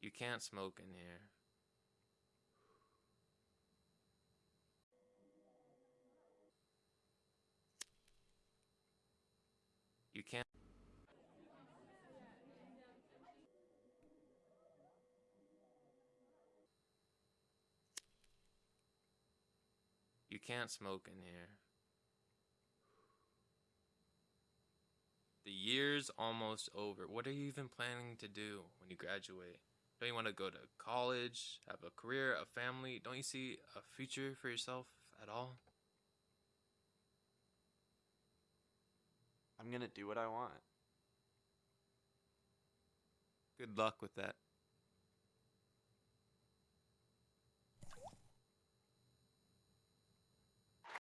You can't smoke in here. You can't. You can't smoke in here. The year's almost over. What are you even planning to do when you graduate? Don't you want to go to college, have a career, a family? Don't you see a future for yourself at all? I'm gonna do what I want. Good luck with that.